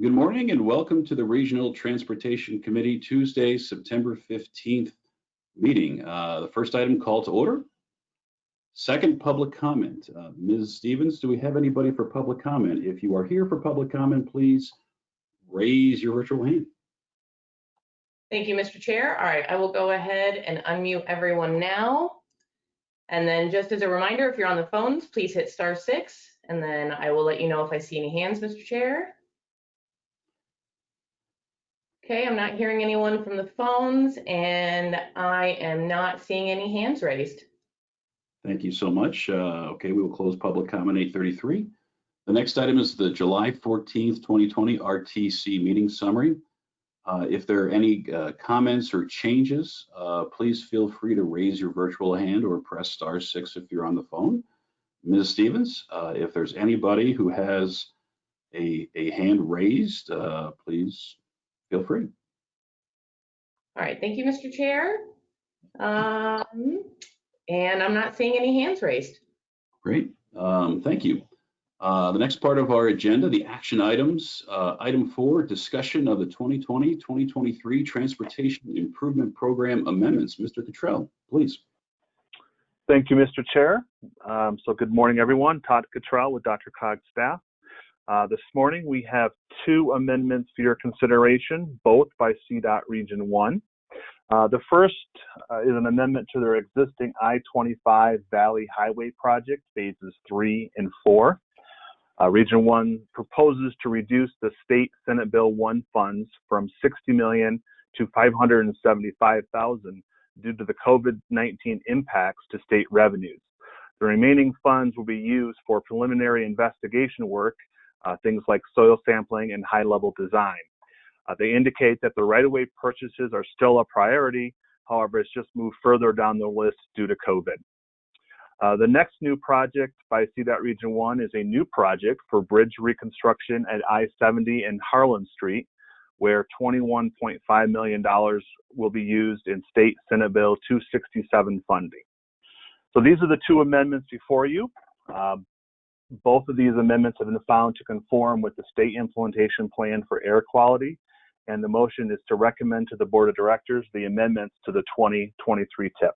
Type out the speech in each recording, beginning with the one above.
Good morning and welcome to the Regional Transportation Committee Tuesday, September 15th meeting. Uh, the first item call to order. Second, public comment. Uh, Ms. Stevens, do we have anybody for public comment? If you are here for public comment, please raise your virtual hand. Thank you, Mr. Chair. All right, I will go ahead and unmute everyone now. And then just as a reminder, if you're on the phones, please hit star six, and then I will let you know if I see any hands, Mr. Chair. Okay, I'm not hearing anyone from the phones, and I am not seeing any hands raised. Thank you so much. Uh, okay, we will close public comment 833. The next item is the July 14th, 2020 RTC meeting summary. Uh, if there are any uh, comments or changes, uh, please feel free to raise your virtual hand or press star six if you're on the phone. Ms. Stevens, uh, if there's anybody who has a, a hand raised, uh, please feel free. All right, thank you, Mr. Chair. Um, and I'm not seeing any hands raised. Great, um, thank you. Uh, the next part of our agenda, the action items. Uh, item four, discussion of the 2020-2023 Transportation Improvement Program amendments. Mr. Cottrell, please. Thank you, Mr. Chair. Um, so good morning, everyone. Todd Cottrell with DRCOG's staff. Uh, this morning, we have two amendments for your consideration, both by CDOT Region 1. Uh, the first uh, is an amendment to their existing I-25 Valley Highway project, phases 3 and 4. Uh, Region 1 proposes to reduce the state Senate Bill 1 funds from 60 million to 575,000 due to the COVID-19 impacts to state revenues. The remaining funds will be used for preliminary investigation work, uh, things like soil sampling and high-level design. Uh, they indicate that the right-of-way purchases are still a priority, however, it's just moved further down the list due to COVID. Uh, the next new project by CDOT Region 1 is a new project for bridge reconstruction at I-70 and Harlan Street, where $21.5 million will be used in State Senate Bill 267 funding. So these are the two amendments before you. Um, both of these amendments have been found to conform with the state implementation plan for air quality, and the motion is to recommend to the Board of Directors the amendments to the 2023 TIP.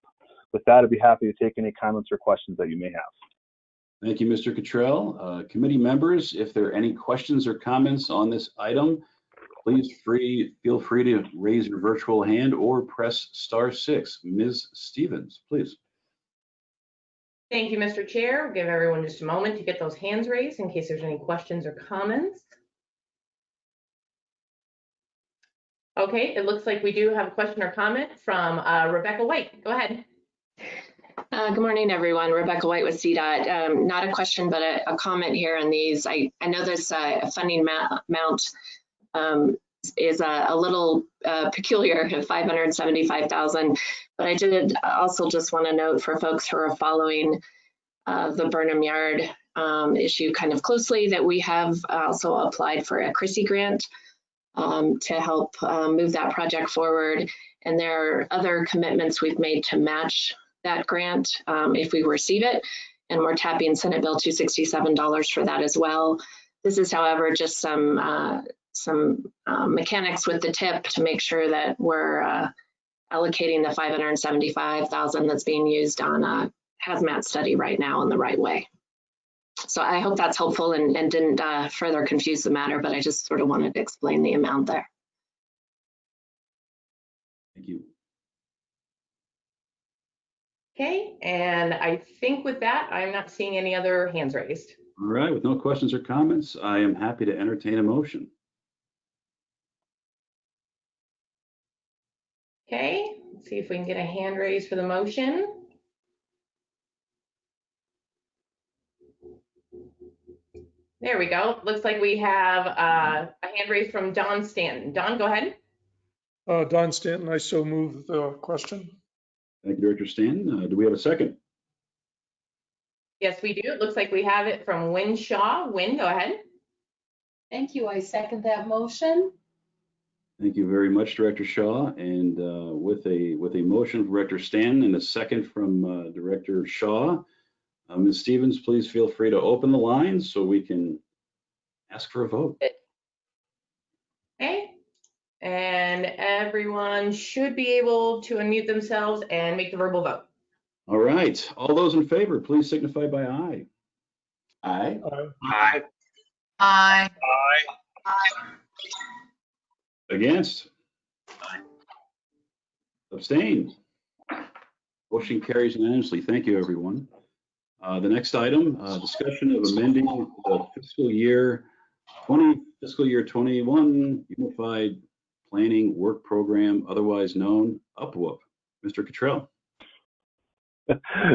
With that, I'd be happy to take any comments or questions that you may have. Thank you, Mr. Cottrell. Uh, committee members, if there are any questions or comments on this item, please free, feel free to raise your virtual hand or press star six. Ms. Stevens, please. Thank you, Mr. Chair. We'll give everyone just a moment to get those hands raised in case there's any questions or comments. Okay, it looks like we do have a question or comment from uh, Rebecca White. Go ahead. Uh, good morning, everyone. Rebecca White with CDOT. Um, not a question, but a, a, comment here on these. I, I know this uh, funding amount um, is a, a little uh, peculiar at 575,000, but I did also just want to note for folks who are following uh, the Burnham Yard um, issue kind of closely that we have also applied for a CRISI grant um, to help uh, move that project forward. And there are other commitments we've made to match that grant um, if we receive it. And we're tapping Senate Bill $267 for that as well. This is, however, just some uh, some uh, mechanics with the tip to make sure that we're uh, allocating the 575,000 that's being used on a hazmat study right now in the right way. So I hope that's helpful and, and didn't uh, further confuse the matter, but I just sort of wanted to explain the amount there. Thank you. Okay, and I think with that, I'm not seeing any other hands raised. All right, with no questions or comments, I am happy to entertain a motion. Okay, let's see if we can get a hand raise for the motion. There we go. Looks like we have uh, a hand raised from Don Stanton. Don, go ahead. Uh, Don Stanton, I so move the question. Thank you, Director Stanton. Uh, do we have a second? Yes, we do. It looks like we have it from Wynne Shaw. Wynne, go ahead. Thank you. I second that motion. Thank you very much, Director Shaw. And uh, with a with a motion from Director Stanton and a second from uh, Director Shaw, uh, Ms. Stevens, please feel free to open the line so we can ask for a vote. Okay. And everyone should be able to unmute themselves and make the verbal vote. All right, all those in favor, please signify by aye. Aye. Aye. Aye. Against? Abstain? Motion carries unanimously. Thank you, everyone. Uh, The next item, uh, discussion of amending the fiscal year 20, fiscal year 21 Unified Planning Work Program, otherwise known UPWUP. Mr. Cottrell.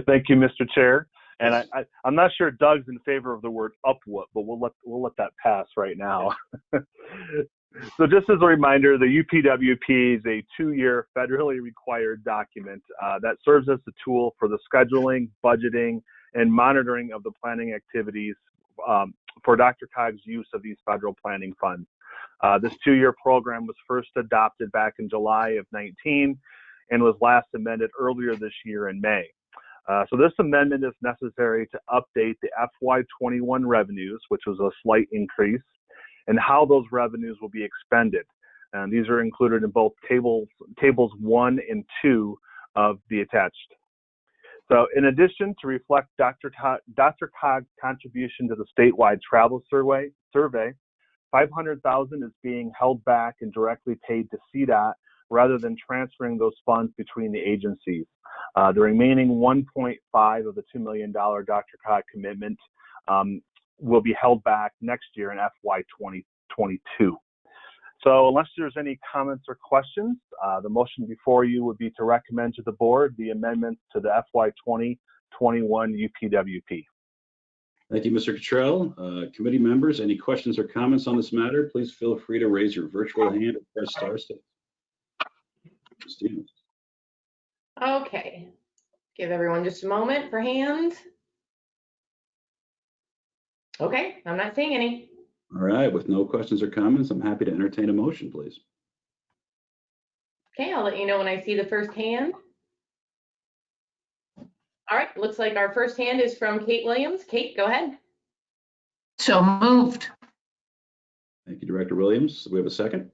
Thank you, Mr. Chair. And I, I, I'm not sure Doug's in favor of the word upwhoop, but we'll let we'll let that pass right now. so just as a reminder, the UPWP is a two-year federally required document uh, that serves as a tool for the scheduling, budgeting, and monitoring of the planning activities um, for DRCOG's use of these federal planning funds. Uh, this two-year program was first adopted back in July of 19 and was last amended earlier this year in May. Uh, so this amendment is necessary to update the FY21 revenues, which was a slight increase, and how those revenues will be expended. And these are included in both tables, tables one and two of the attached. So in addition to reflect Dr. Todd, DRCOG's contribution to the statewide travel survey, survey 500,000 is being held back and directly paid to CDOT rather than transferring those funds between the agencies. Uh, the remaining 1.5 of the $2 million Dr. Cog commitment um, will be held back next year in FY 2022. So unless there's any comments or questions, uh, the motion before you would be to recommend to the board the amendments to the FY 2021 UPWP. Thank you, Mr. Cottrell. Uh, Committee members, any questions or comments on this matter, please feel free to raise your virtual hand or press star six. Stevens. Okay. Give everyone just a moment for hands. Okay, I'm not seeing any. All right, with no questions or comments, I'm happy to entertain a motion, please. Okay, I'll let you know when I see the first hand. All right, looks like our first hand is from Kate Williams. Kate, go ahead. So moved. Thank you, Director Williams. We have a second.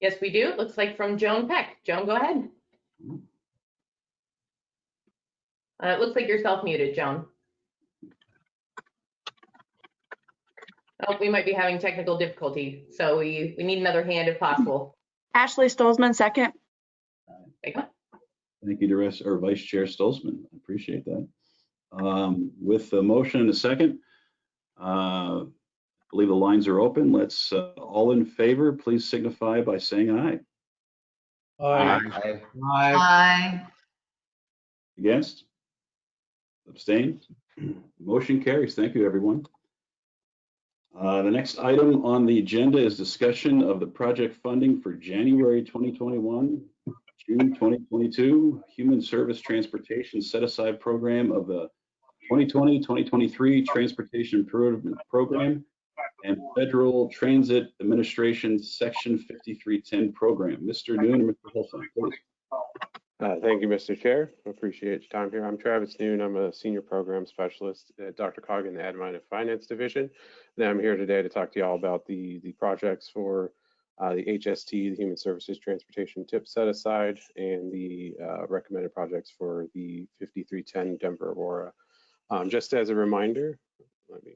Yes, we do. It looks like from Joan Peck. Joan, go ahead. Uh, it looks like you're self-muted, Joan. Oh, we might be having technical difficulty, so we, we need another hand if possible. Ashley Stolzmann, second. Take one. Thank you, Director or Vice Chair Stolzmann. I appreciate that. Um, With the motion and a second, uh, I believe the lines are open. Let's, uh, all in favor, please signify by saying aye. Aye. Aye. Against? Abstain? Motion carries. Thank you, everyone. Uh, The next item on the agenda is discussion of the project funding for January 2021, June 2022, Human Service Transportation Set-Aside Program of the 2020-2023 Transportation Improvement Program and Federal Transit Administration Section 5310 Program. Mr. Noon Mr. Hilson, please. Uh, Thank you, Mr. Chair. Appreciate your time here. I'm Travis Noon. I'm a senior program specialist at DRCOG in the Admin and Finance Division. And I'm here today to talk to you all about the, the projects for uh, the HST, the Human Services Transportation Tip Set Aside, and the uh, recommended projects for the 5310 Denver Aurora. Um, Just as a reminder, let me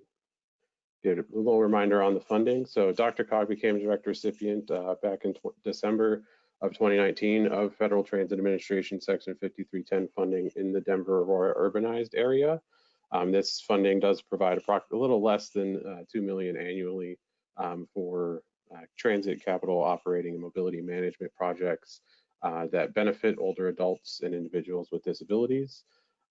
get a little reminder on the funding. So DRCOG became a direct recipient uh, back in December of 2019 of Federal Transit Administration Section 5310 funding in the Denver Aurora urbanized area. Um, this funding does provide a little less than uh, 2 million annually um, for uh, transit capital operating and mobility management projects uh, that benefit older adults and individuals with disabilities.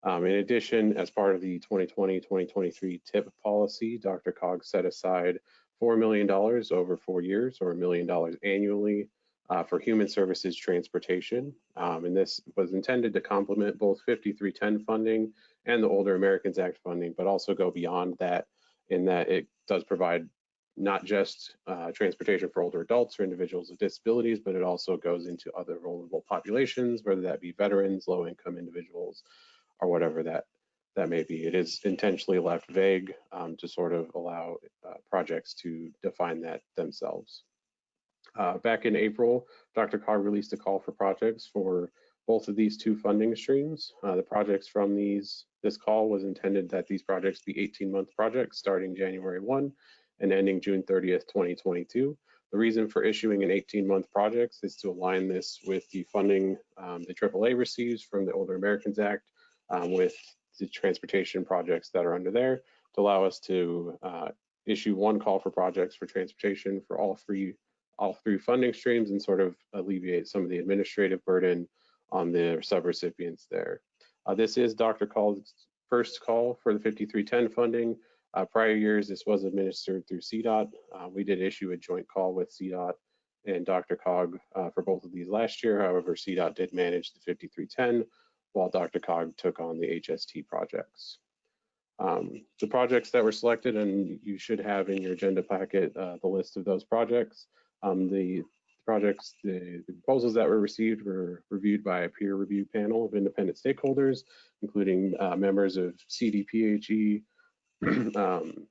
Um, in addition, as part of the 2020-2023 TIP policy, DRCOG set aside $4 million over four years or a million dollars annually uh, for human services transportation. Um, and this was intended to complement both 5310 funding and the Older Americans Act funding, but also go beyond that in that it does provide not just uh, transportation for older adults or individuals with disabilities, but it also goes into other vulnerable populations, whether that be veterans, low income individuals, or whatever that that may be. It is intentionally left vague um, to sort of allow uh, projects to define that themselves. Uh, back in April, DRCOG released a call for projects for both of these two funding streams. Uh, the projects from these this call was intended that these projects be 18-month projects starting January 1 and ending June 30th, 2022. The reason for issuing an 18-month project is to align this with the funding um, the AAA receives from the Older Americans Act um, with the transportation projects that are under there to allow us to uh, issue one call for projects for transportation for all three all three funding streams and sort of alleviate some of the administrative burden on the subrecipients there. Uh, this is Dr. Call's first call for the 5310 funding. Uh, prior years, this was administered through CDOT. Uh, we did issue a joint call with CDOT and DRCOG uh, for both of these last year. However, CDOT did manage the 5310 while DRCOG took on the HST projects. Um, the projects that were selected, and you should have in your agenda packet uh, the list of those projects. Um, the projects, the, the, proposals that were received were reviewed by a peer review panel of independent stakeholders, including uh, members of CDPHE, um,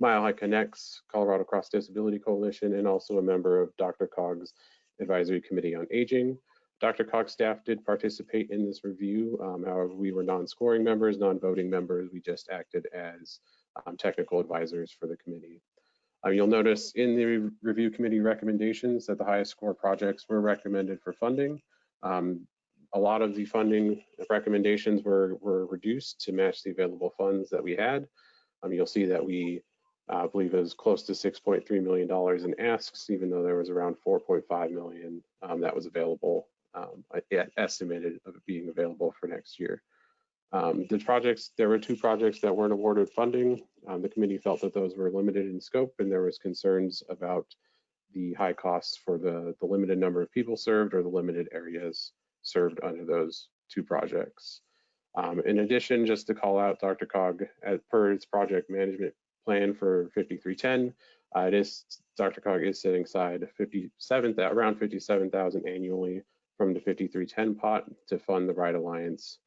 Mile High Connects, Colorado Cross Disability Coalition, and also a member of DRCOG's Advisory Committee on Aging. DRCOG's staff did participate in this review. Um, however, we were non-scoring members, non-voting members. We just acted as um, technical advisors for the committee. Uh, you'll notice in the review committee recommendations that the highest score projects were recommended for funding. Um, a lot of the funding recommendations were, were reduced to match the available funds that we had. Um, you'll see that we uh, believe was close to $6.3 million in asks, even though there was around 4.5 million um, that was available, um, estimated of being available for next year. Um, the projects, there were two projects that weren't awarded funding. Um, the committee felt that those were limited in scope and there was concerns about the high costs for the, the limited number of people served or the limited areas served under those two projects. Um, in addition, just to call out DRCOG, as per its project management plan for 5310, uh, it is DRCOG is setting aside 57 around 57,000 annually from the 5310 pot to fund the Ride Alliance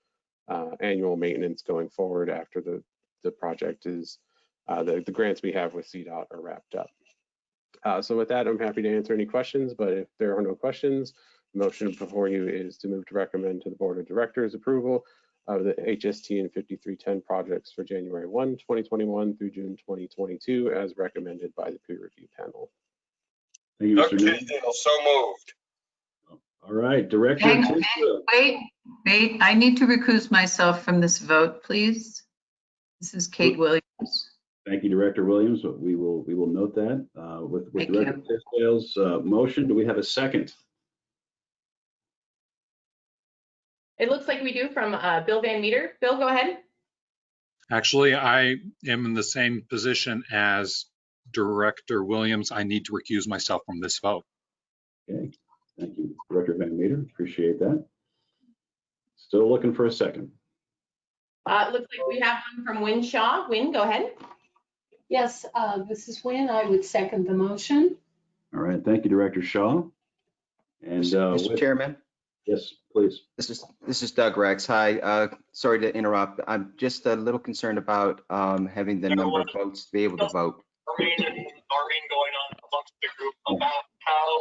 uh, annual maintenance going forward after the, the project is, uh, the, the grants we have with CDOT are wrapped up. Uh, so with that, I'm happy to answer any questions, but if there are no questions, the motion before you is to move to recommend to the Board of Directors approval of the HST and 5310 projects for January 1, 2021 through June 2022 as recommended by the peer review panel. Thank you, Mr. Newton. Tisdale, so moved. All right, Director. Hang- Tisdale. Wait, wait, I need to recuse myself from this vote, please. This is Kate Williams. Thank you, Director Williams. We will, we will note that. Uh, With, with Thank. Director Tisdale's uh, motion, do we have a second? It looks like we do from uh, Bill Van Meter. Bill, go ahead. Actually, I am in the same position as Director Williams. I need to recuse myself from this vote. Okay, thank you, Director Van Meter. Appreciate that. Still looking for a second. Uh, it looks like we have one from Wynne Shaw. Wynne, go ahead. Yes, uh, this is Wynne. I would second the motion. All right, thank you, Director Shaw. And, uh, Mr. with- Chairman, yes, please. this is, this is Doug Rex. Hi, uh, sorry to interrupt. I'm just a little concerned about, um, having the number of votes to be able to vote. Maureen and Maureen going on amongst the group about how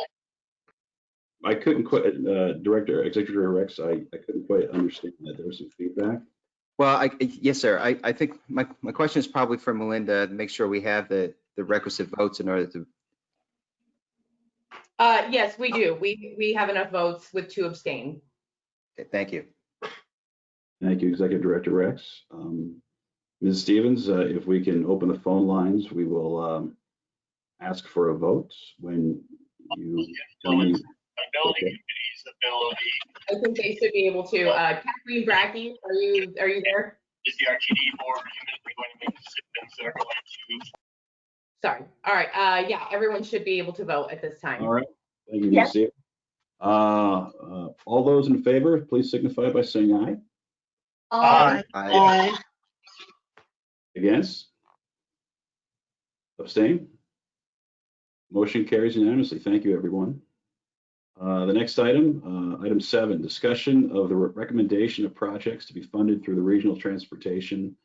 I couldn't quite, uh, Director, Executive director Rex, I, I couldn't quite understand that. There was some feedback. Well, I, yes, sir. I, I think my, my question is probably for Melinda, to make sure we have the, the requisite votes in order to, Uh, yes, we do. We, we have enough votes with two abstain. okay, thank you. Thank you, Executive Director Rex. Um, Ms. Stevens, uh, if we can open the phone lines, we will um, ask for a vote when you tell me. Ability Okay. committee's ability I think they should be able to. Uh, Kathleen Brackey, are you, are you there? is the RTD board imminently going to make decisions that are going to Sorry. All right. Uh, yeah, everyone should be able to vote at this time. All right, thank you, Yes. Stevens. Uh, uh, All those in favor, please signify by saying aye. Aye. I, Against? Abstain? Motion carries unanimously. Thank you, everyone. Uh, The next item, uh, item seven, discussion of the re- recommendation of projects to be funded through the Regional Transportation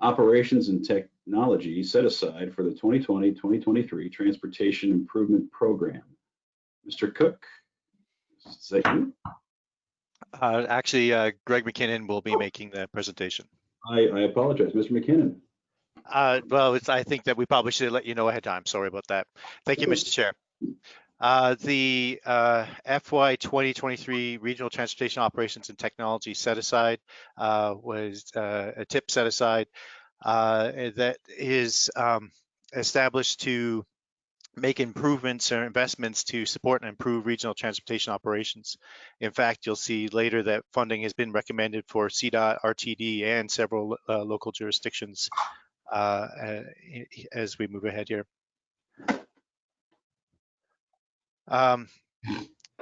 operations and technology set aside for the 2020-2023 Transportation Improvement Program. Mr. Cook, is that you? Uh, actually, uh, Greg McKinnon will be making the presentation. I, I apologize, Mr. McKinnon. Uh, well, it's, I think that we probably should let you know ahead of time. Sorry about that. Thank you, Mr. Chair. Uh, the uh, FY 2023 Regional Transportation Operations and Technology set aside uh, was uh, a tip set aside uh, that is um, established to make improvements or investments to support and improve regional transportation operations. In fact, you'll see later that funding has been recommended for CDOT, RTD, and several uh, local jurisdictions as we move ahead here. Um,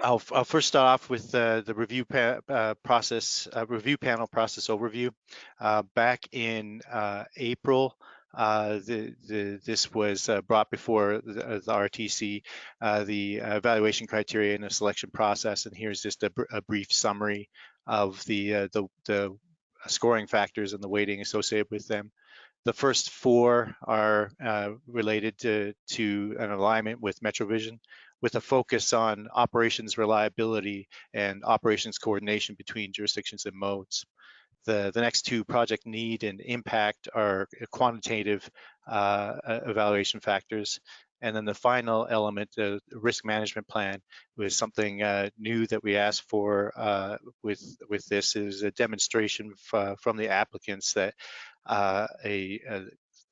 I'll, I'll, first start off with uh, the review uh, process, uh, review panel process overview. Uh, back in uh, April, uh, the, the, this was brought before the, the RTC, the evaluation criteria and the selection process. And here's just a, a brief summary of the, the, the scoring factors and the weighting associated with them. The first four are related to, to an alignment with MetroVision with a focus on operations reliability and operations coordination between jurisdictions and modes. The, the next two project need and impact are quantitative uh, evaluation factors. And then the final element, the risk management plan, was something uh, new that we asked for uh, with with this is a demonstration from the applicants that uh, a, a,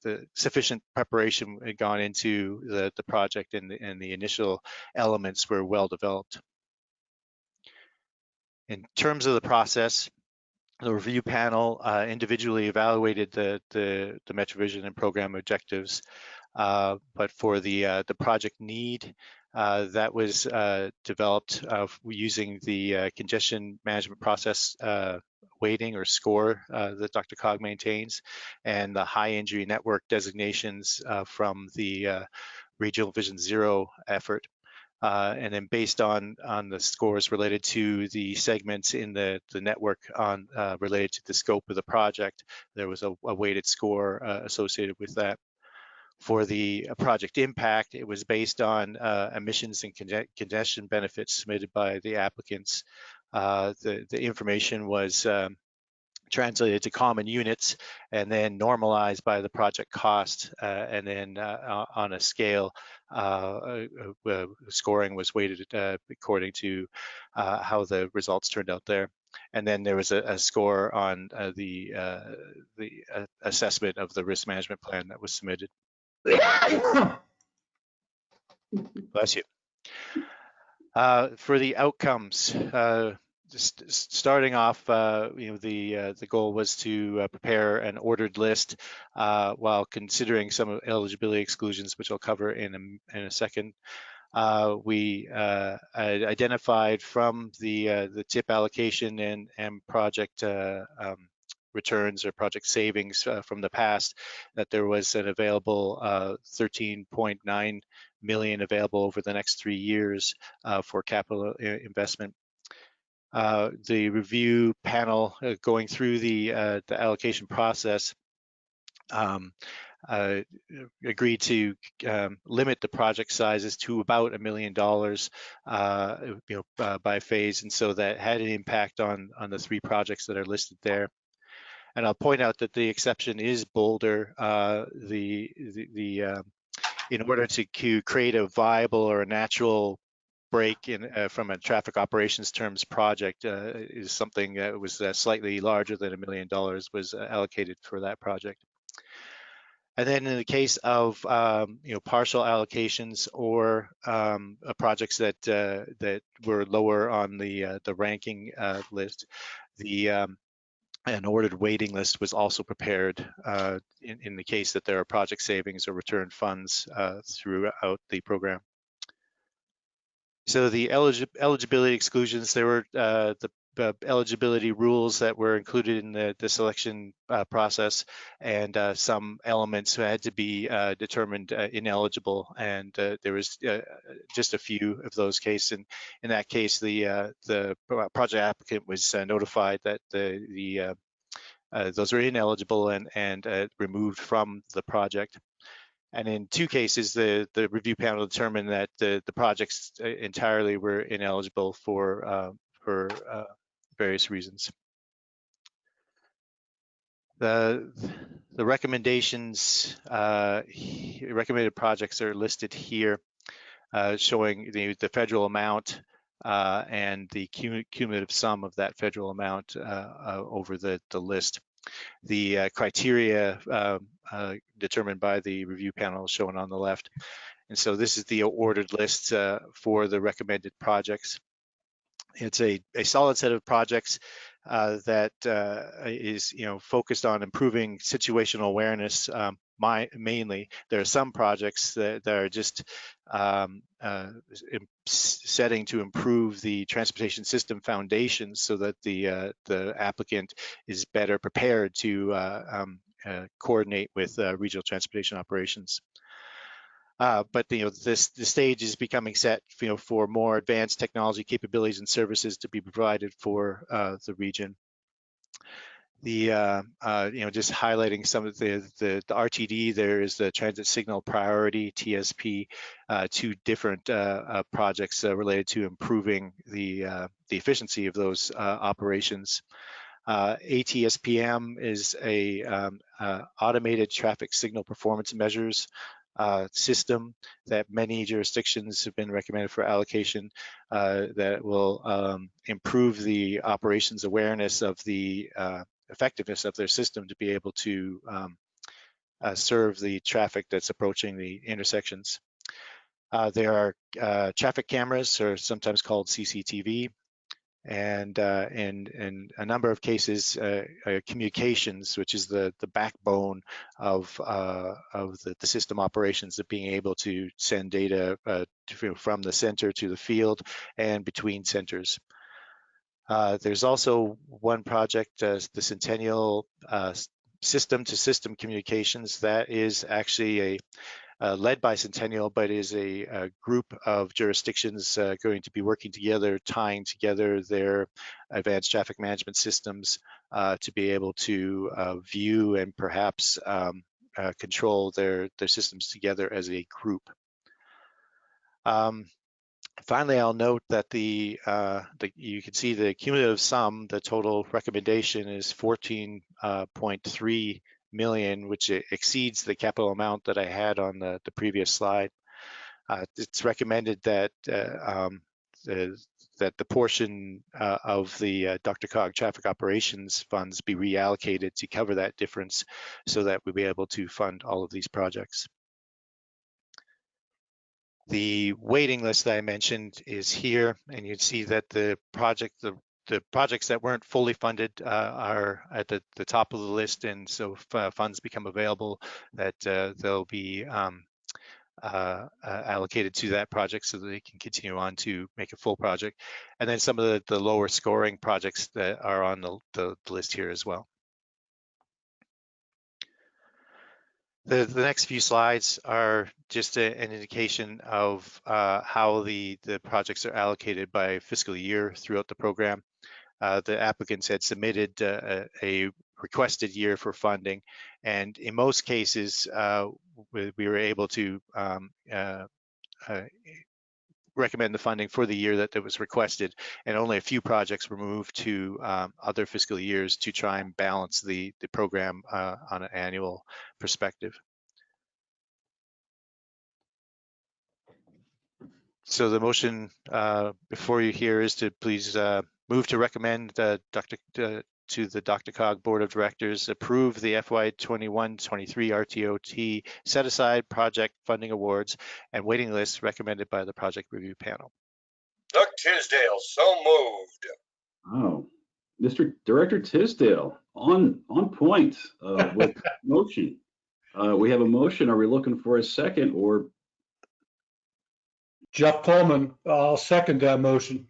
the sufficient preparation had gone into the, the project and the, and the initial elements were well developed. In terms of the process, the review panel uh, individually evaluated the, the, the MetroVision and program objectives, uh, but for the, uh, the project need, uh, that was uh, developed using the uh, congestion management process weighting or score uh, that DRCOG maintains and the high injury network designations uh, from the uh, Regional Vision Zero effort. Uh, and then based on on the scores related to the segments in the the network on uh, related to the scope of the project, there was a, a weighted score uh, associated with that. For the project impact, it was based on emissions and congestion benefits submitted by the applicants. Uh, the, the information was um, translated to common units and then normalized by the project cost uh, and then uh, on a scale uh, uh, uh scoring was weighted according to how the results turned out there. And then there was a, a score on the the assessment of the risk management plan that was submitted bless you uh, for the outcomes, uh, just starting off, uh, you know, the uh, the goal was to uh, prepare an ordered list uh, while considering some eligibility exclusions, which I'll cover in a, in a second. we identified from the the tip allocation and and project um, returns or project savings uh, from the past that there was an available uh, 13.9 million available over the next three years uh, for capital uh, investment. Uh, the review panel going through the, the allocation process um, uh, agreed to um, limit the project sizes to about a million dollars, uh, you know, uh, by phase, and so that had an impact on on the three projects that are listed there. And I'll point out that the exception is Boulder. Uh, the the, the uh, in order to create a viable or a natural break in uh, from a traffic operations terms project uh, is something that was uh, slightly larger than a million dollars was uh, allocated for that project. And then in the case of um, you know partial allocations or um, projects that that were lower on the the ranking list, the um, an ordered waiting list was also prepared uh, in, in, the case that there are project savings or return funds uh, throughout the program. So the eligi eligibility exclusions, there were uh, the uh, eligibility rules that were included in the, the selection uh, process and uh, some elements had to be determined ineligible and there was just a few of those cases. And in that case, the the project applicant was notified that the the uh, those are ineligible and, and uh, removed from the project. And in two cases, the, the review panel determined that the, the projects uh, entirely were ineligible for, uh, for uh, various reasons. The, the recommendations, uh, recommended projects are listed here, uh, showing the, the federal amount uh, and the cumulative sum of that federal amount uh, uh, over the, the list. The uh, criteria um, determined by the review panel shown on the left. And so this is the ordered list for the recommended projects. It's a, a solid set of projects uh, that uh, is, you know, focused on improving situational awareness. Um, my, mainly, there are some projects that, that are just um, uh, setting to improve the transportation system foundation so that the uh, the applicant is better prepared to uh, um, uh, coordinate with regional transportation operations. Uh, but you know this the stage is becoming set you know for more advanced technology capabilities and services to be provided for uh, the region. The uh, uh you know just highlighting some of the, the, the RTD there is the transit signal priority TSP, uh, two different uh, projects related to improving the the efficiency of those operations. ATSPM is a um, automated traffic signal performance measures uh, system that many jurisdictions have been recommended for allocation uh, that will um, improve the operations awareness of the uh, effectiveness of their system to be able to um, uh, serve the traffic that's approaching the intersections. Uh, there are uh, traffic cameras, or sometimes called CCTV, and uh, in, in a number of cases, uh, uh, communications, which is the, the backbone of, uh, of the, the, system operations of being able to send data uh, to, from the center to the field and between centers. Uh, there's also one project, the Centennial System to System Communications, that is actually a uh, led by Centennial, but is a, a group of jurisdictions uh, going to be working together, tying together their advanced traffic management systems uh, to be able to uh, view and perhaps um, uh, control their, their systems together as a group. Um, Finally, I'll note that the, uh, the, you can see the cumulative sum, the total recommendation is 14.3 million, which exceeds the capital amount that I had on the, the previous slide. Uh, it's recommended that uh, um, the, that the portion uh, of the uh, DRCOG traffic operations funds be reallocated to cover that difference so that we'll be able to fund all of these projects. The waiting list that I mentioned is here, and you'd see that the project, the the projects that weren't fully funded uh, are at the, the, top of the list, and so if uh, funds become available, that uh, they'll be um, uh, uh, allocated to that project so that they can continue on to make a full project. And then some of the, the lower scoring projects that are on the, the, the list here as well. The, the, next few slides are just a, an indication of uh, how the, the projects are allocated by fiscal year throughout the program uh, the applicants had submitted uh, a requested year for funding. And in most cases, uh, we, we, were able to um, uh, uh, recommend the funding for the year that, that was requested. And only a few projects were moved to um, other fiscal years to try and balance the, the program uh, on an annual perspective. So the motion before you here is to please Move to recommend uh, Dr. Uh, to the DRCOG Board of Directors approve the FY 21-23 RTOT set aside project funding awards and waiting lists recommended by the project review panel. Doug Tisdale, so moved. Oh, Mr. Director Tisdale, on on point uh, with motion. Uh, we have a motion. Are we looking for a second or? Jeff Coleman, I'll second that motion.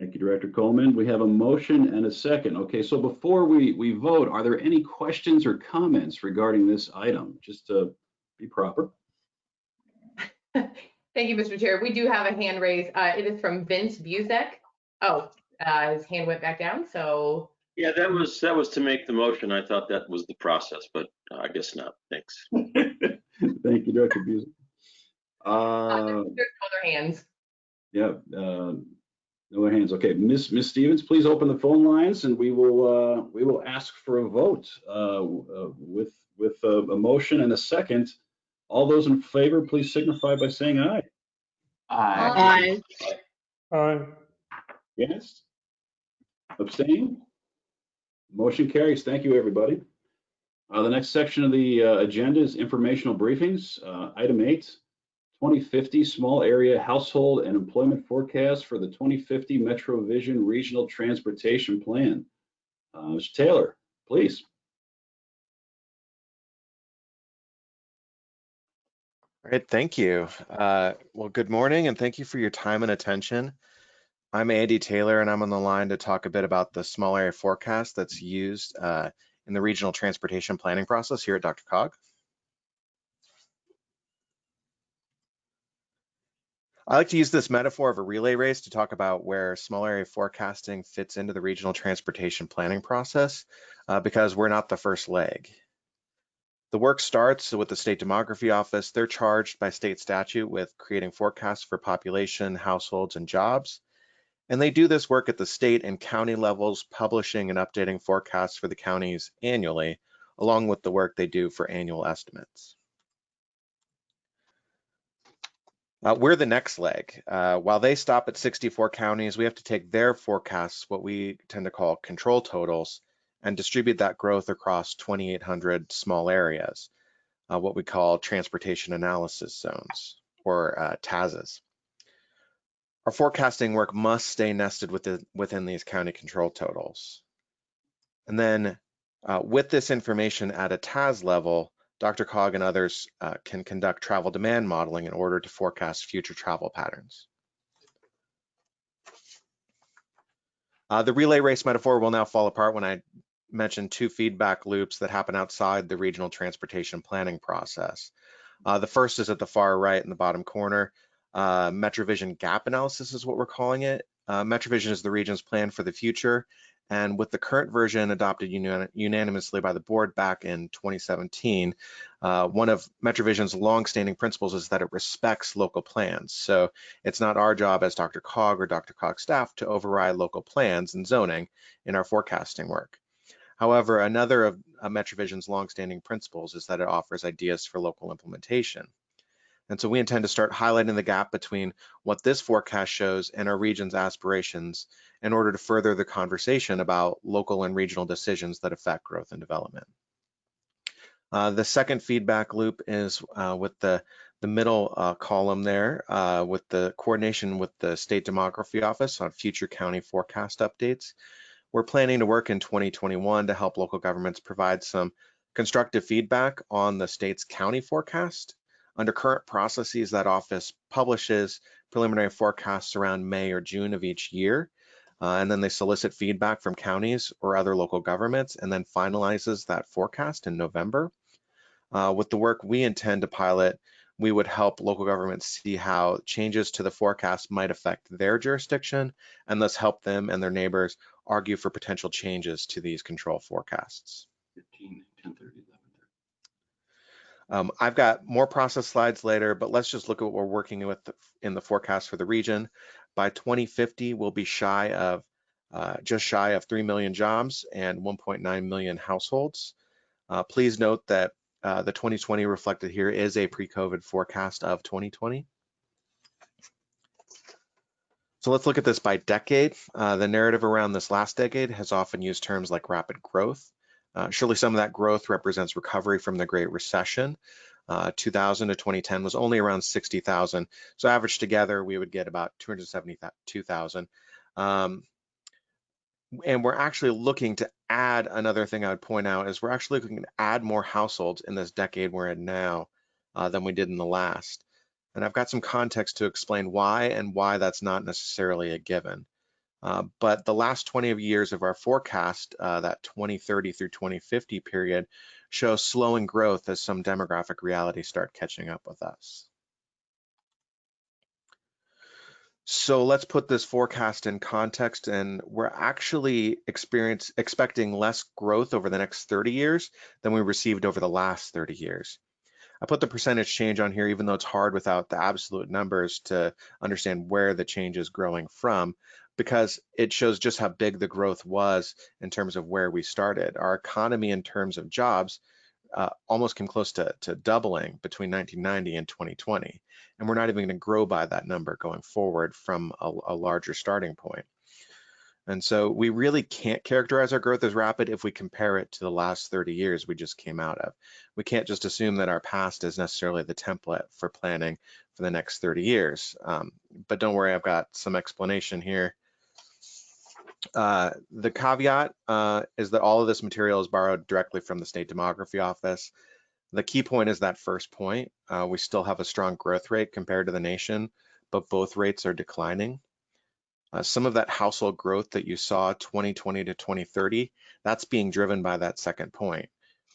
Thank you, Director Coleman. We have a motion and a second. Okay, so before we, we vote, are there any questions or comments regarding this item? Just to be proper. Thank you, Mr. Chair. We do have a hand raise. Uh, it is from Vince Buzek. Oh, uh, his hand went back down. So Yeah, that was, that was to make the motion. I thought that was the process, but uh, I guess not. Thanks. Thank you, Director Buzek. Uh, There's other hands. yeah, uh, no hands. Okay, Miss Miss Stevens, please open the phone lines and we will uh, we will ask for a vote uh, uh, with with a, a motion and a second. All those in favor, please signify by saying aye. Aye. Aye. Against? Abstain? Motion carries. Thank you, everybody. Uh, the next section of the uh, agenda is informational briefings. Uh, item eight, 2050 small area household and employment forecast for the 2050 Metro Vision Regional Transportation Plan. Uh, Mr. Taylor, please. All right, thank you. Uh, well, good morning and thank you for your time and attention. I'm Andy Taylor and I'm on the line to talk a bit about the small area forecast that's used uh, in the regional transportation planning process here at DRCOG. I like to use this metaphor of a relay race to talk about where small area forecasting fits into the regional transportation planning process uh, because we're not the first leg. The work starts with the State Demography Office. They're charged by state statute with creating forecasts for population, households, and jobs. And they do this work at the state and county levels, publishing and updating forecasts for the counties annually, along with the work they do for annual estimates. Uh, we're the next leg. Uh, while they stop at 64 counties, we have to take their forecasts, what we tend to call control totals, and distribute that growth across 2,800 small areas, uh, what we call transportation analysis zones, or uh, TAZs. Our forecasting work must stay nested within, within these county control totals. And then uh, with this information at a TAZ level, DRCOG and others uh, can conduct travel demand modeling in order to forecast future travel patterns. Uh, the relay race metaphor will now fall apart when I mention two feedback loops that happen outside the regional transportation planning process. Uh, the first is at the far right in the bottom corner. Uh, MetroVision gap analysis is what we're calling it. Uh, MetroVision is the region's plan for the future. And with the current version adopted unan unanimously by the board back in 2017, uh, one of MetroVision's longstanding principles is that it respects local plans. So it's not our job as DRCOG or DRCOG staff to override local plans and zoning in our forecasting work. However, another of uh, MetroVision's longstanding principles is that it offers ideas for local implementation. And so we intend to start highlighting the gap between what this forecast shows and our region's aspirations in order to further the conversation about local and regional decisions that affect growth and development. Uh, the second feedback loop is uh, with the, the middle uh, column there uh, with the coordination with the State Demography Office on future county forecast updates. We're planning to work in 2021 to help local governments provide some constructive feedback on the state's county forecast under current processes, that office publishes preliminary forecasts around May or June of each year. Uh, and then they solicit feedback from counties or other local governments and then finalizes that forecast in November. Uh, with the work we intend to pilot, we would help local governments see how changes to the forecast might affect their jurisdiction and thus help them and their neighbors argue for potential changes to these control forecasts. 15, 10, 30, 11. Um, I've got more process slides later, but let's just look at what we're working with in the forecast for the region. By 2050, we'll be shy of uh, just shy of 3 million jobs and 1.9 million households. Uh, please note that uh, the 2020 reflected here is a pre-COVID forecast of 2020. So let's look at this by decade. Uh, the narrative around this last decade has often used terms like rapid growth. Uh, surely some of that growth represents recovery from the Great Recession. Uh, 2000 to 2010 was only around 60,000. So averaged together, we would get about 272,000. Um, and we're actually looking to add another thing I would point out is we're actually looking to add more households in this decade we're in now uh, than we did in the last. And I've got some context to explain why and why that's not necessarily a given. Uh, but the last 20 years of our forecast, uh, that 2030 through 2050 period, shows slowing growth as some demographic realities start catching up with us. So let's put this forecast in context and we're actually experience expecting less growth over the next 30 years than we received over the last 30 years. I put the percentage change on here even though it's hard without the absolute numbers to understand where the change is growing from because it shows just how big the growth was in terms of where we started. Our economy in terms of jobs uh, almost came close to, to doubling between 1990 and 2020. And we're not even gonna grow by that number going forward from a, a larger starting point. And so we really can't characterize our growth as rapid if we compare it to the last 30 years we just came out of. We can't just assume that our past is necessarily the template for planning for the next 30 years. Um, but don't worry, I've got some explanation here. Uh, the caveat uh, is that all of this material is borrowed directly from the State Demography Office. The key point is that first point. Uh, we still have a strong growth rate compared to the nation, but both rates are declining. Uh, some of that household growth that you saw 2020 to 2030, that's being driven by that second point.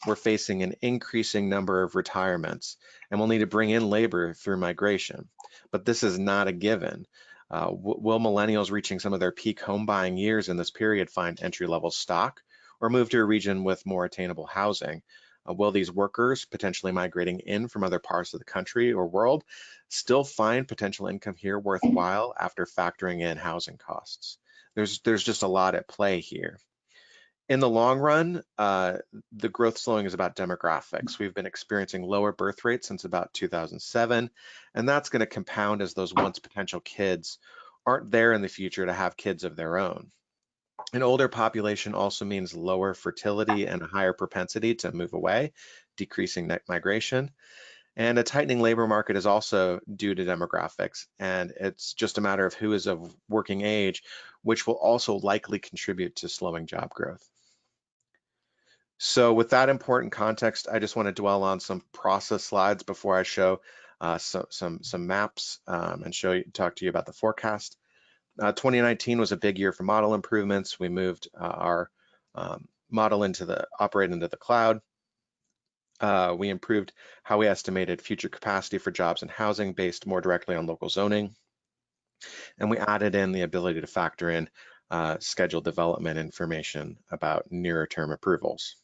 We're facing an increasing number of retirements and we'll need to bring in labor through migration. But this is not a given. Uh, will millennials reaching some of their peak home buying years in this period find entry level stock or move to a region with more attainable housing? Uh, will these workers potentially migrating in from other parts of the country or world still find potential income here worthwhile after factoring in housing costs? There's, there's just a lot at play here. In the long run, uh, the growth slowing is about demographics. We've been experiencing lower birth rates since about 2007, and that's going to compound as those once potential kids aren't there in the future to have kids of their own. An older population also means lower fertility and a higher propensity to move away, decreasing net migration. And a tightening labor market is also due to demographics, and it's just a matter of who is of working age, which will also likely contribute to slowing job growth. So with that important context, I just want to dwell on some process slides before I show uh, so, some, some maps um, and show you, talk to you about the forecast. Uh, 2019 was a big year for model improvements. We moved uh, our um, model into the operate into the cloud. Uh, we improved how we estimated future capacity for jobs and housing based more directly on local zoning. And we added in the ability to factor in uh, scheduled development information about nearer term approvals.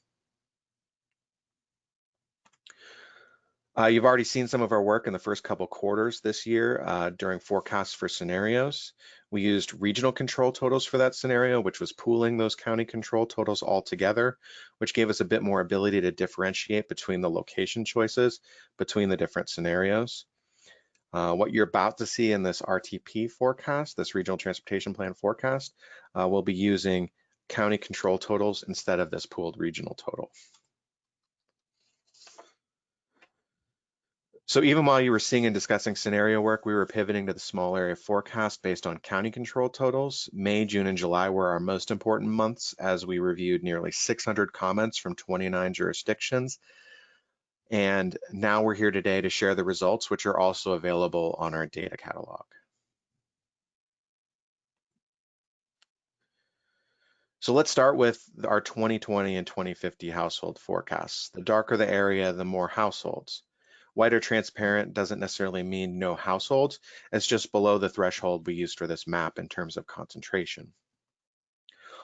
Uh, you've already seen some of our work in the first couple quarters this year uh, during forecasts for scenarios. We used regional control totals for that scenario, which was pooling those county control totals all together, which gave us a bit more ability to differentiate between the location choices between the different scenarios. Uh, what you're about to see in this RTP forecast, this Regional Transportation Plan forecast, uh, we'll be using county control totals instead of this pooled regional total. So even while you were seeing and discussing scenario work, we were pivoting to the small area forecast based on county control totals. May, June, and July were our most important months as we reviewed nearly 600 comments from 29 jurisdictions. And now we're here today to share the results, which are also available on our data catalog. So let's start with our 2020 and 2050 household forecasts. The darker the area, the more households. White or transparent doesn't necessarily mean no households. It's just below the threshold we used for this map in terms of concentration.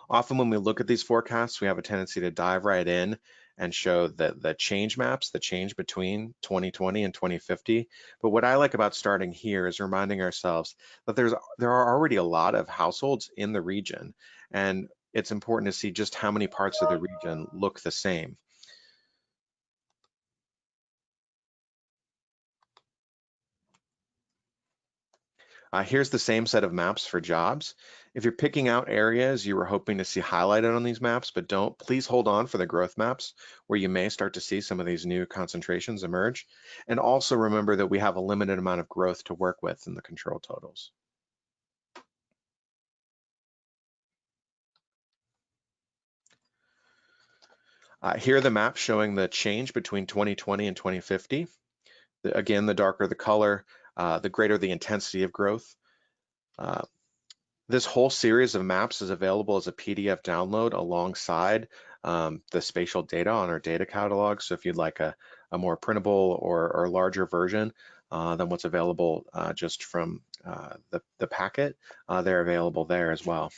Often when we look at these forecasts, we have a tendency to dive right in and show the, the change maps, the change between 2020 and 2050. But what I like about starting here is reminding ourselves that there's there are already a lot of households in the region, and it's important to see just how many parts of the region look the same. Uh, here's the same set of maps for jobs. If you're picking out areas you were hoping to see highlighted on these maps, but don't, please hold on for the growth maps where you may start to see some of these new concentrations emerge. And also remember that we have a limited amount of growth to work with in the control totals. Uh, here are the maps showing the change between 2020 and 2050. The, again, the darker the color, uh, the greater the intensity of growth. Uh, this whole series of maps is available as a PDF download alongside um, the spatial data on our data catalog. So if you'd like a, a more printable or, or larger version uh, than what's available uh, just from uh, the, the packet, they're available there as well.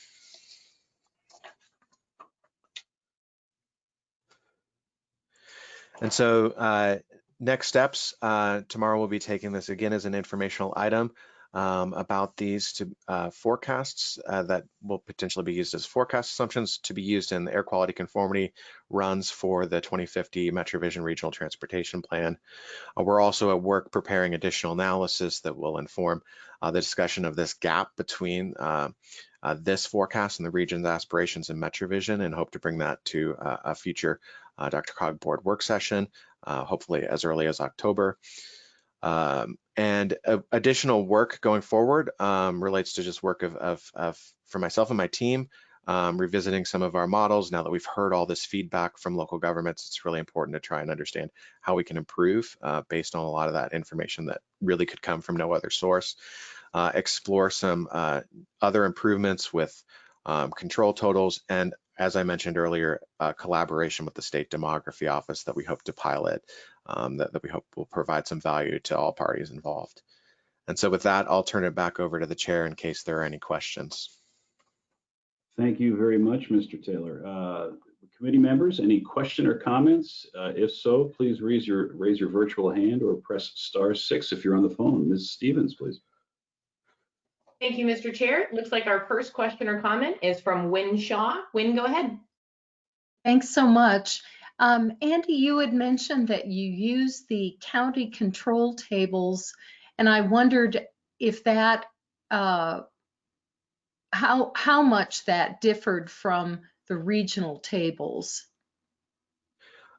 And so next steps, uh, tomorrow we'll be taking this again as an informational item um, about these to uh, forecasts uh, that will potentially be used as forecast assumptions to be used in the air quality conformity runs for the 2050 MetroVision Regional Transportation Plan. Uh, we're also at work preparing additional analysis that will inform uh, the discussion of this gap between uh, uh, this forecast and the region's aspirations in MetroVision and hope to bring that to a future DRCOG board work session, hopefully as early as October. Um, and uh, additional work going forward um, relates to just work of, of, of, for myself and my team, um, revisiting some of our models. Now that we've heard all this feedback from local governments, it's really important to try and understand how we can improve uh, based on a lot of that information that really could come from no other source. Uh, explore some uh, other improvements with um, control totals and as I mentioned earlier, uh, collaboration with the state demography office that we hope to pilot um, that, that we hope will provide some value to all parties involved. And so with that, I'll turn it back over to the chair in case there are any questions. Thank you very much, Mr. Taylor. Uh, committee members, any question or comments? Uh, if so, please raise your raise your virtual hand or press star six if you're on the phone. Ms. Stevens, please. Thank you, Mr. Chair. Looks like our first question or comment is from Wynne Shaw. Wynne, go ahead. Thanks so much. Um, Andy, you had mentioned that you use the county control tables, and I wondered if that, uh, how, how much that differed from the regional tables.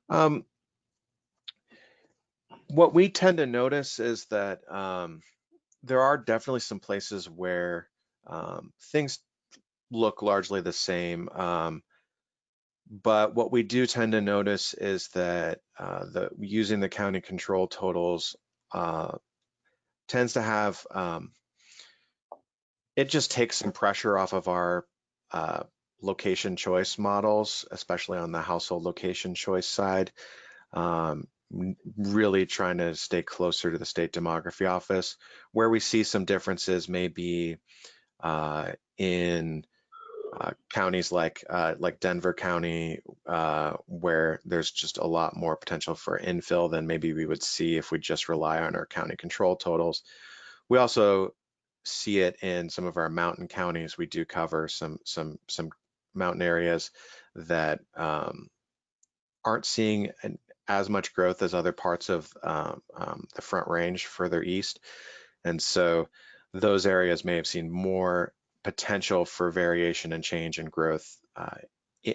Um, what we tend to notice is that um, there are definitely some places where um, things look largely the same. Um, but what we do tend to notice is that uh, the using the county control totals uh, tends to have um, it just takes some pressure off of our uh, location choice models, especially on the household location choice side. Um, really trying to stay closer to the state demography office. Where we see some differences may be uh, in uh, counties like uh, like Denver County, uh, where there's just a lot more potential for infill than maybe we would see if we just rely on our county control totals. We also see it in some of our mountain counties. We do cover some some some mountain areas that um, aren't seeing an, as much growth as other parts of um, um, the Front Range further east, and so those areas may have seen more potential for variation and change and growth uh,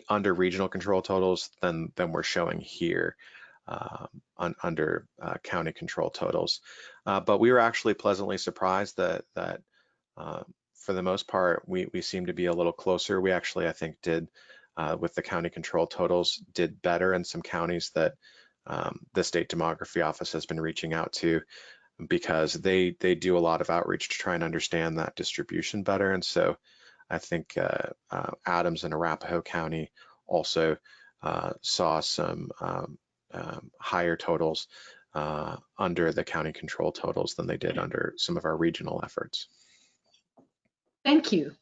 under regional control totals than, than we're showing here um, on, under uh, county control totals. Uh, but we were actually pleasantly surprised that, that uh, for the most part, we, we seem to be a little closer. We actually, I think, did uh, with the county control totals, did better in some counties that um, the state demography office has been reaching out to because they they do a lot of outreach to try and understand that distribution better. And so I think uh, uh, Adams and Arapahoe County also uh, saw some um, um, higher totals uh, under the county control totals than they did under some of our regional efforts. Thank you.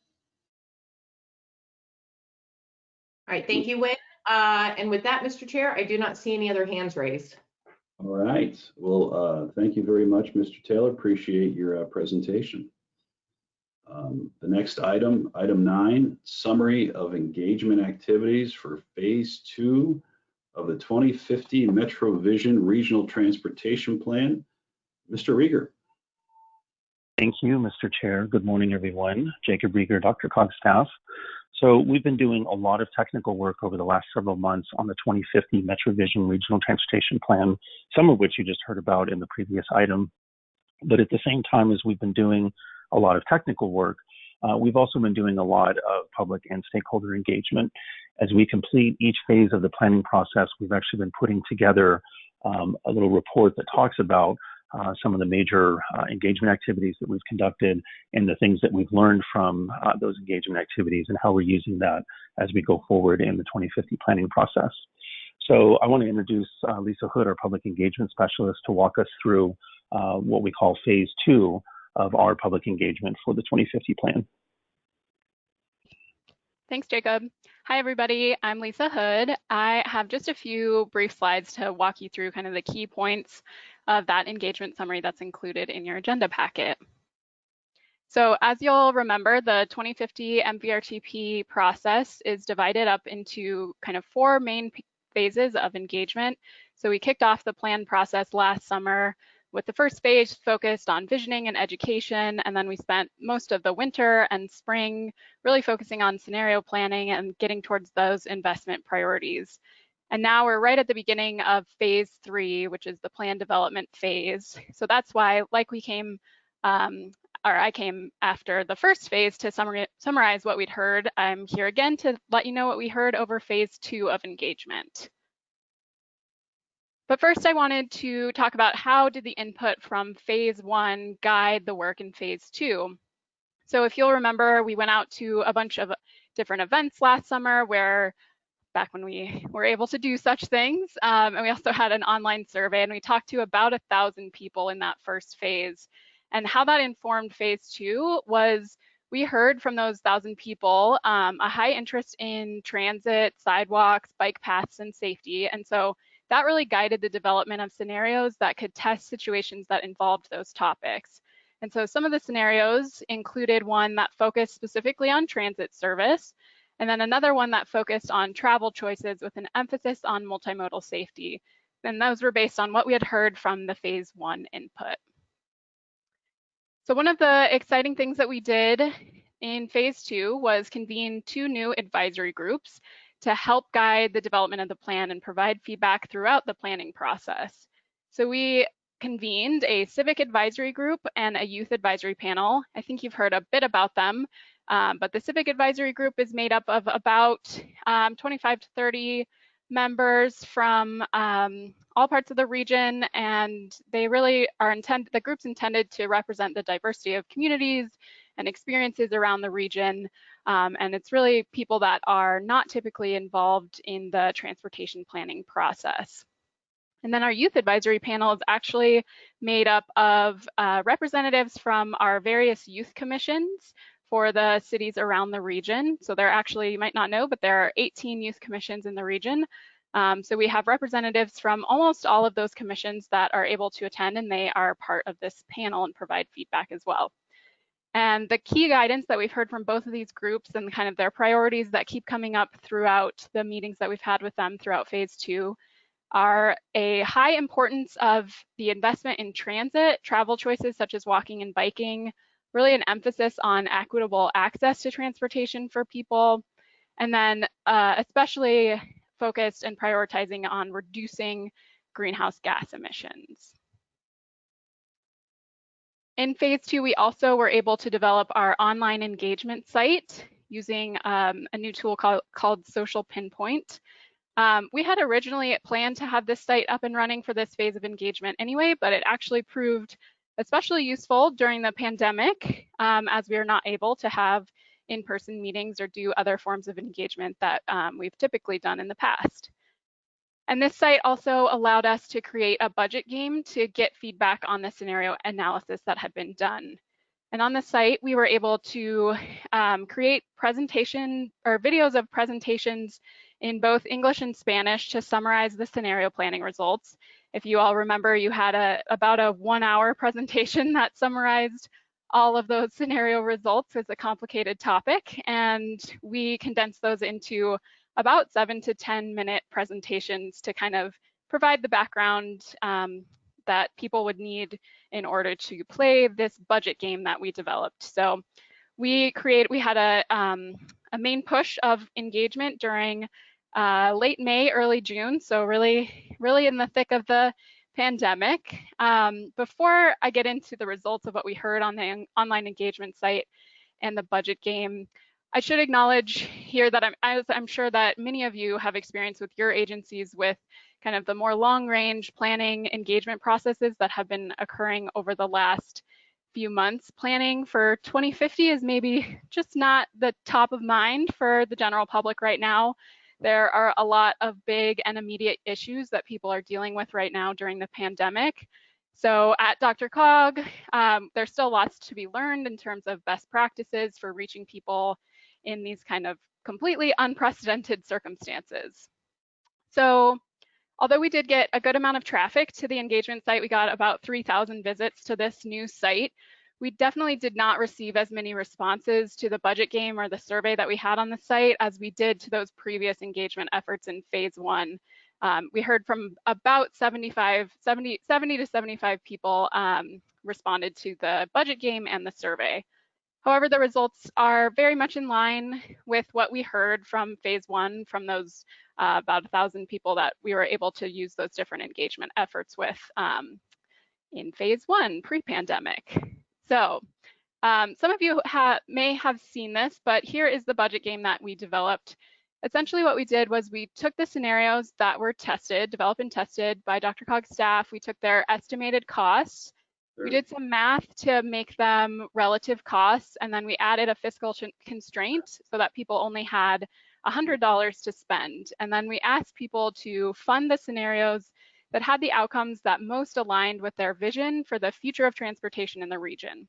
All right, thank you, Wynne. Uh, and with that, Mr. Chair, I do not see any other hands raised. All right. Well, uh, thank you very much, Mr. Taylor. Appreciate your uh, presentation. Um, the next item, item nine, summary of engagement activities for phase two of the 2050 MetroVision Regional Transportation Plan. Mr. Rieger. Thank you, Mr. Chair. Good morning, everyone. Jacob Rieger, DRCOG staff. So we've been doing a lot of technical work over the last several months on the 2050 MetroVision Regional Transportation Plan, some of which you just heard about in the previous item. But at the same time as we've been doing a lot of technical work, uh, we've also been doing a lot of public and stakeholder engagement. As we complete each phase of the planning process, we've actually been putting together um, a little report that talks about uh, some of the major uh, engagement activities that we've conducted and the things that we've learned from uh, those engagement activities and how we're using that as we go forward in the 2050 planning process. So I want to introduce uh, Lisa Hood, our public engagement specialist, to walk us through uh, what we call phase two of our public engagement for the 2050 plan. Thanks, Jacob. Hi, everybody. I'm Lisa Hood. I have just a few brief slides to walk you through kind of the key points of that engagement summary that's included in your agenda packet. So as you'll remember, the 2050 MVRTP process is divided up into kind of four main phases of engagement. So we kicked off the plan process last summer with the first phase focused on visioning and education, and then we spent most of the winter and spring really focusing on scenario planning and getting towards those investment priorities. And now we're right at the beginning of phase three, which is the plan development phase. So that's why, like we came um, or I came after the first phase to summarize what we'd heard. I'm here again to let you know what we heard over phase two of engagement. But first I wanted to talk about how did the input from phase one guide the work in phase two. So if you'll remember, we went out to a bunch of different events last summer where back when we were able to do such things. Um, and we also had an online survey and we talked to about a thousand people in that first phase. And how that informed phase two was we heard from those thousand people um, a high interest in transit, sidewalks, bike paths, and safety. And so that really guided the development of scenarios that could test situations that involved those topics. And so some of the scenarios included one that focused specifically on transit service, and then another one that focused on travel choices with an emphasis on multimodal safety. And those were based on what we had heard from the phase one input. So one of the exciting things that we did in phase two was convene two new advisory groups to help guide the development of the plan and provide feedback throughout the planning process. So we convened a civic advisory group and a youth advisory panel. I think you've heard a bit about them, um, but the civic advisory group is made up of about um, 25 to 30 members from um, all parts of the region, and they really are intended, the group's intended to represent the diversity of communities and experiences around the region. Um, and it's really people that are not typically involved in the transportation planning process. And then our youth advisory panel is actually made up of uh, representatives from our various youth commissions for the cities around the region. So there actually, you might not know, but there are 18 youth commissions in the region. Um, so we have representatives from almost all of those commissions that are able to attend and they are part of this panel and provide feedback as well. And the key guidance that we've heard from both of these groups and kind of their priorities that keep coming up throughout the meetings that we've had with them throughout phase two are a high importance of the investment in transit, travel choices such as walking and biking, really an emphasis on equitable access to transportation for people, and then uh, especially focused and prioritizing on reducing greenhouse gas emissions. In phase two, we also were able to develop our online engagement site using um, a new tool called, called Social Pinpoint. Um, we had originally planned to have this site up and running for this phase of engagement anyway, but it actually proved especially useful during the pandemic um, as we are not able to have in-person meetings or do other forms of engagement that um, we've typically done in the past. And this site also allowed us to create a budget game to get feedback on the scenario analysis that had been done. And on the site, we were able to um, create presentation or videos of presentations in both English and Spanish to summarize the scenario planning results if you all remember, you had a about a one hour presentation that summarized all of those scenario results as a complicated topic, and we condensed those into about seven to 10 minute presentations to kind of provide the background um, that people would need in order to play this budget game that we developed. So we create, we had a, um, a main push of engagement during uh, late May, early June. So really, really in the thick of the pandemic. Um, before I get into the results of what we heard on the online engagement site and the budget game, I should acknowledge here that I'm, as I'm sure that many of you have experience with your agencies with kind of the more long range planning engagement processes that have been occurring over the last few months. Planning for 2050 is maybe just not the top of mind for the general public right now. There are a lot of big and immediate issues that people are dealing with right now during the pandemic. So at DRCOG, um, there's still lots to be learned in terms of best practices for reaching people in these kind of completely unprecedented circumstances. So although we did get a good amount of traffic to the engagement site, we got about 3,000 visits to this new site. We definitely did not receive as many responses to the budget game or the survey that we had on the site as we did to those previous engagement efforts in phase one um, we heard from about 75, 70, 70 to 75 people um, responded to the budget game and the survey. However, the results are very much in line with what we heard from phase one from those uh, about a thousand people that we were able to use those different engagement efforts with um, in phase one pre-pandemic. So um, some of you ha may have seen this, but here is the budget game that we developed essentially what we did was we took the scenarios that were tested, developed and tested by DRCOG's staff. We took their estimated costs. We did some math to make them relative costs, and then we added a fiscal constraint so that people only had $100 to spend. And then we asked people to fund the scenarios that had the outcomes that most aligned with their vision for the future of transportation in the region.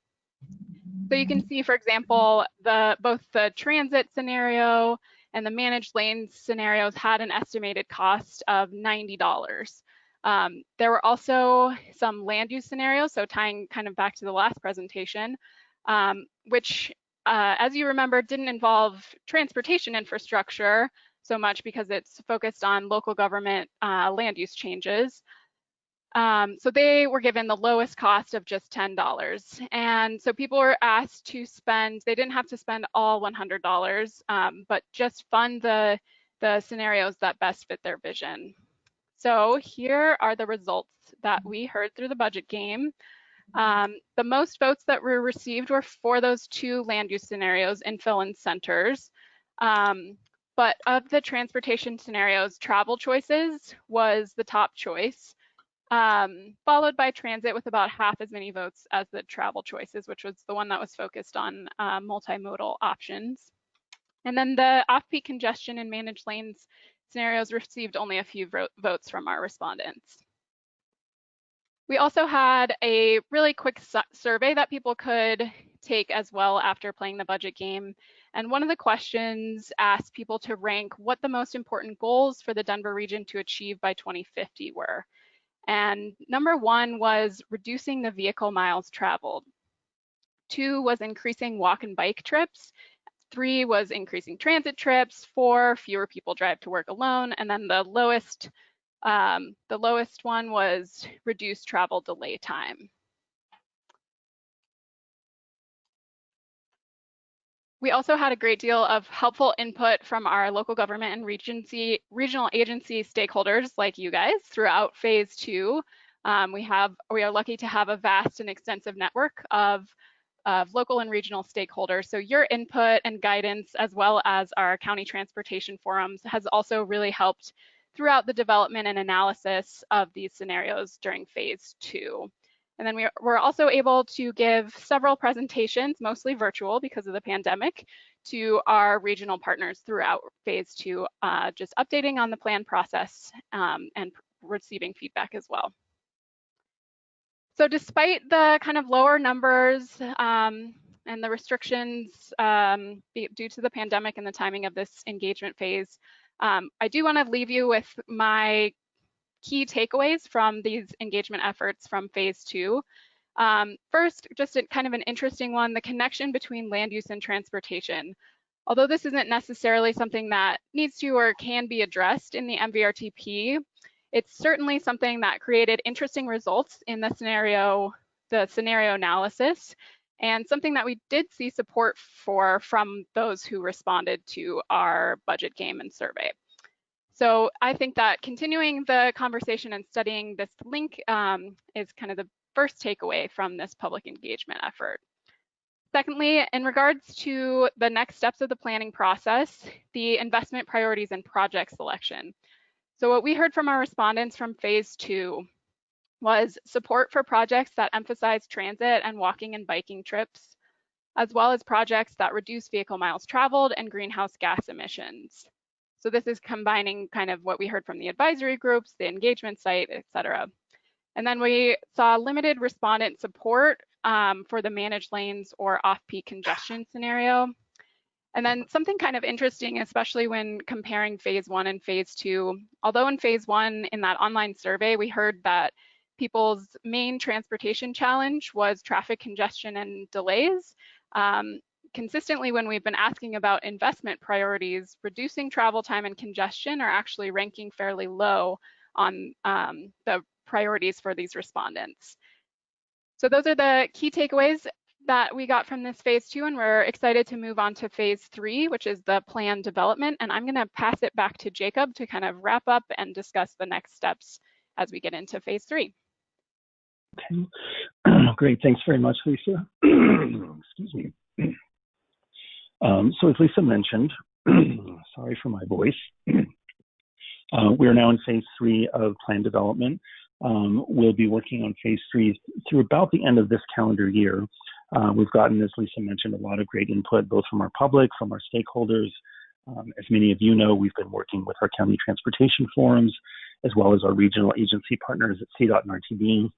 So you can see, for example, the both the transit scenario and the managed lanes scenarios had an estimated cost of $90. Um, there were also some land use scenarios, so tying kind of back to the last presentation, um, which, uh, as you remember, didn't involve transportation infrastructure so much because it's focused on local government uh, land use changes. Um, so they were given the lowest cost of just $10. And so people were asked to spend, they didn't have to spend all $100, um, but just fund the, the scenarios that best fit their vision. So here are the results that we heard through the budget game. Um, the most votes that were received were for those two land use scenarios, infill and centers. Um, but of the transportation scenarios, travel choices was the top choice um, followed by transit with about half as many votes as the travel choices, which was the one that was focused on uh, multimodal options. And then the off-peak congestion and managed lanes scenarios received only a few votes from our respondents. We also had a really quick survey that people could take as well after playing the budget game. And one of the questions asked people to rank what the most important goals for the Denver region to achieve by 2050 were. And number one was reducing the vehicle miles traveled. Two was increasing walk and bike trips. Three was increasing transit trips. Four, fewer people drive to work alone. And then the lowest, um, the lowest one was reduced travel delay time. We also had a great deal of helpful input from our local government and regency, regional agency stakeholders like you guys throughout phase two. Um, we have we are lucky to have a vast and extensive network of, of local and regional stakeholders. So your input and guidance, as well as our county transportation forums, has also really helped throughout the development and analysis of these scenarios during phase two. And then we were also able to give several presentations, mostly virtual because of the pandemic, to our regional partners throughout phase two, uh, just updating on the plan process um, and receiving feedback as well. So despite the kind of lower numbers um, and the restrictions um, due to the pandemic and the timing of this engagement phase, um, I do want to leave you with my key takeaways from these engagement efforts from phase two. Um, first, just a, kind of an interesting one, the connection between land use and transportation. Although this isn't necessarily something that needs to or can be addressed in the MVRTP, it's certainly something that created interesting results in the scenario, the scenario analysis, and something that we did see support for from those who responded to our budget game and survey. So I think that continuing the conversation and studying this link um, is kind of the first takeaway from this public engagement effort. Secondly, in regards to the next steps of the planning process, the investment priorities and project selection. So what we heard from our respondents from phase two was support for projects that emphasize transit and walking and biking trips, as well as projects that reduce vehicle miles traveled and greenhouse gas emissions. So this is combining kind of what we heard from the advisory groups, the engagement site, et cetera. And then we saw limited respondent support um, for the managed lanes or off-peak congestion scenario. And then something kind of interesting, especially when comparing phase one and phase two, although in phase one in that online survey, we heard that people's main transportation challenge was traffic congestion and delays. Um, consistently when we've been asking about investment priorities, reducing travel time and congestion are actually ranking fairly low on um, the priorities for these respondents. So those are the key takeaways that we got from this phase two, and we're excited to move on to phase three, which is the plan development. And I'm gonna pass it back to Jacob to kind of wrap up and discuss the next steps as we get into phase three. Okay, great. Thanks very much, Lisa. Excuse me. Um, so as Lisa mentioned, sorry for my voice, uh, we're now in phase three of plan development. Um, we'll be working on phase three through about the end of this calendar year. Uh, we've gotten, as Lisa mentioned, a lot of great input, both from our public, from our stakeholders. Um, as many of you know, we've been working with our county transportation forums, as well as our regional agency partners at CDOT and RTD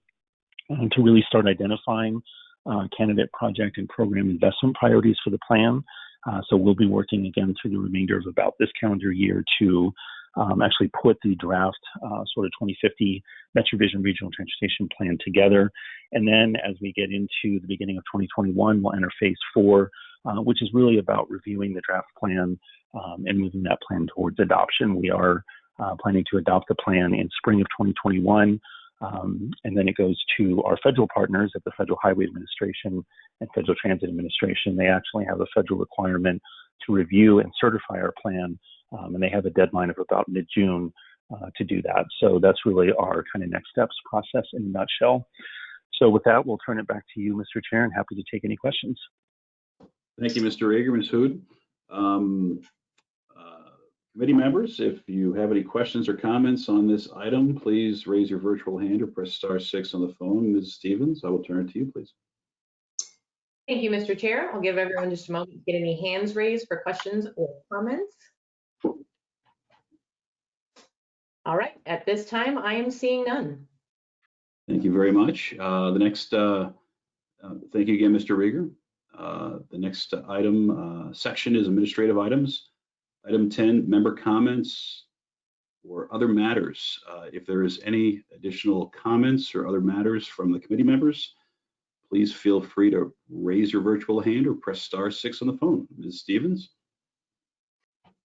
um, to really start identifying uh, candidate project and program investment priorities for the plan. Uh, so we'll be working again through the remainder of about this calendar year to um, actually put the draft uh, sort of 2050 MetroVision Regional Transportation Plan together. And then as we get into the beginning of 2021, we'll enter phase four, uh, which is really about reviewing the draft plan um, and moving that plan towards adoption. We are uh, planning to adopt the plan in spring of 2021. Um, and then it goes to our federal partners at the Federal Highway Administration and Federal Transit Administration. They actually have a federal requirement to review and certify our plan, um, and they have a deadline of about mid-June uh, to do that. So that's really our kind of next steps process in a nutshell. So with that, we'll turn it back to you, Mr. Chair, and happy to take any questions. Thank you, Mr. Rieger, Ms. Hood. Um, Committee members, if you have any questions or comments on this item, please raise your virtual hand or press star six on the phone. Ms. Stevens, I will turn it to you, please. Thank you, Mr. Chair. I'll give everyone just a moment to get any hands raised for questions or comments. All right, at this time, I am seeing none. Thank you very much. Uh, the next, uh, uh, thank you again, Mr. Rieger. Uh, the next item uh, section is administrative items. Item 10, member comments or other matters. Uh, if there is any additional comments or other matters from the committee members, please feel free to raise your virtual hand or press star six on the phone. Ms. Stevens?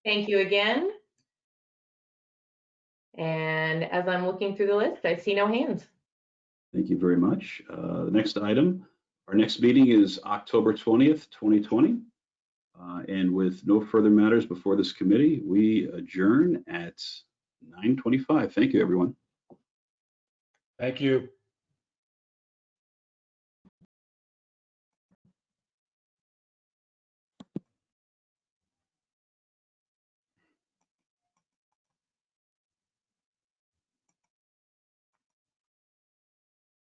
Thank you again. And as I'm looking through the list, I see no hands. Thank you very much. Uh, the next item, our next meeting is October 20th, 2020. Uh, and with no further matters before this committee, we adjourn at 9:25. Thank you, everyone. Thank you.